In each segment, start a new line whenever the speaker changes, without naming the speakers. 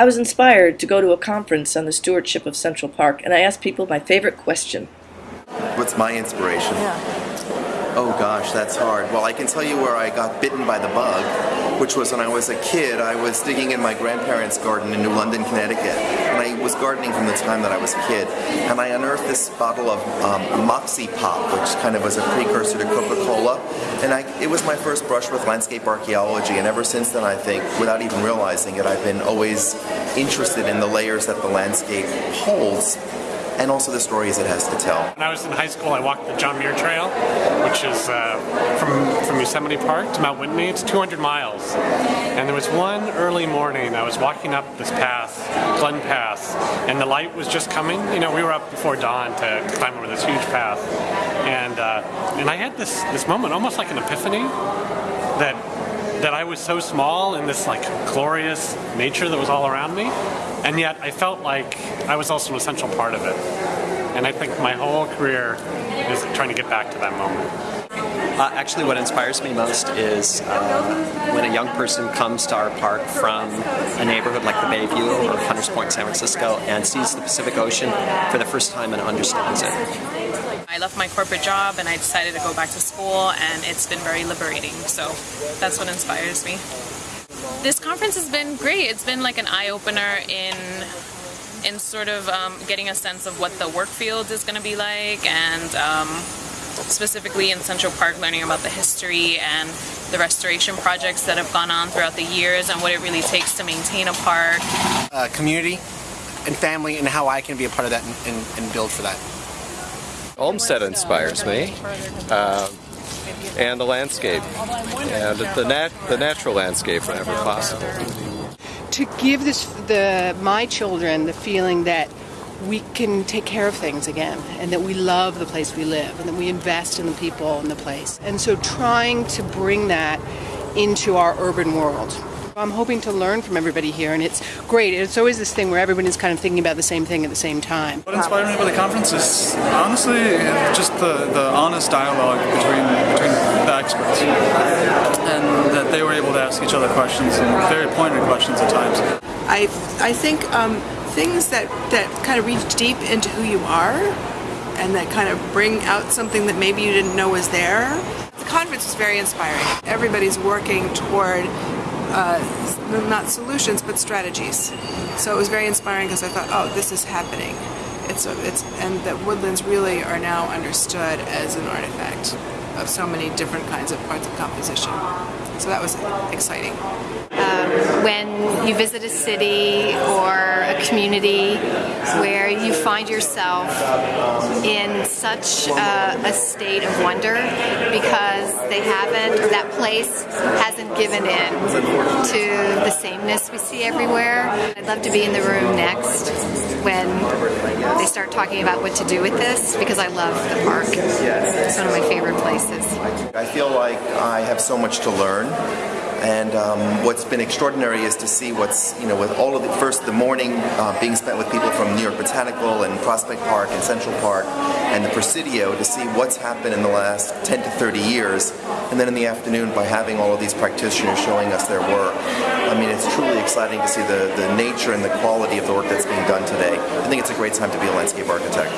I was inspired to go to a conference on the stewardship of Central Park, and I asked people my favorite question.
What's my inspiration?
Yeah.
Oh gosh, that's hard. Well, I can tell you where I got bitten by the bug, which was when I was a kid. I was digging in my grandparents' garden in New London, Connecticut. And I was gardening from the time that I was a kid. And I unearthed this bottle of um, Moxie Pop, which kind of was a precursor to Coca-Cola. And I, it was my first brush with landscape archaeology. And ever since then, I think, without even realizing it, I've been always interested in the layers that the landscape holds and also the stories it has to tell.
When I was in high school, I walked the John Muir Trail, which is uh, from, from Yosemite Park to Mount Whitney. It's 200 miles. And there was one early morning, I was walking up this path, Glen Pass, and the light was just coming. You know, we were up before dawn to climb over this huge path. And, uh, and I had this, this moment, almost like an epiphany, that that I was so small in this like glorious nature that was all around me, and yet I felt like I was also an essential part of it. And I think my whole career is trying to get back to that moment.
Uh, actually, what inspires me most is uh, when a young person comes to our park from a neighborhood like the Bayview or Hunters Point, San Francisco, and sees the Pacific Ocean for the first time and understands it.
Left my corporate job and I decided to go back to school, and it's been very liberating. So that's what inspires me. This conference has been great. It's been like an eye opener in in sort of um, getting a sense of what the work field is going to be like and um, specifically in Central Park learning about the history and the restoration projects that have gone on throughout the years and what it really takes to maintain a park.
Uh, community and family and how I can be a part of that and, and, and build for that.
Olmsted inspires me. Uh, and the landscape, and the, nat the natural landscape whenever possible
to give this the my children the feeling that we can take care of things again and that we love the place we live and that we invest in the people in the place. And so trying to bring that into our urban world. I'm hoping to learn from everybody here, and it's great. It's always this thing where everybody's kind of thinking about the same thing at the same time.
What inspired me about the conference is honestly just the, the honest dialogue between, between the experts, and that they were able to ask each other questions and very pointed questions at times.
I I think um, things that that kind of reach deep into who you are, and that kind of bring out something that maybe you didn't know was there. The conference was very inspiring. Everybody's working toward uh, not solutions but strategies. So it was very inspiring because I thought, oh, this is happening. It's a, it's and that woodlands really are now understood as an artifact of so many different kinds of parts of composition. So that was exciting.
Um, when you visit a city or a community where you find yourself in such a, a state of wonder because they haven't, or that place hasn't given in to the sameness we see everywhere. I'd love to be in the room next when they start talking about what to do with this because I love the park. It's one of my favorite places.
I feel like I have so much to learn and um, what's been extraordinary is to see what's, you know, with all of the, first the morning uh, being spent with people from New York Botanical and Prospect Park and Central Park and the Presidio to see what's happened in the last 10 to 30 years. And then in the afternoon by having all of these practitioners showing us their work. I mean, it's truly exciting to see the, the nature and the quality of the work that's being done today. I think it's a great time to be a landscape architect.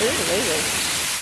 Really?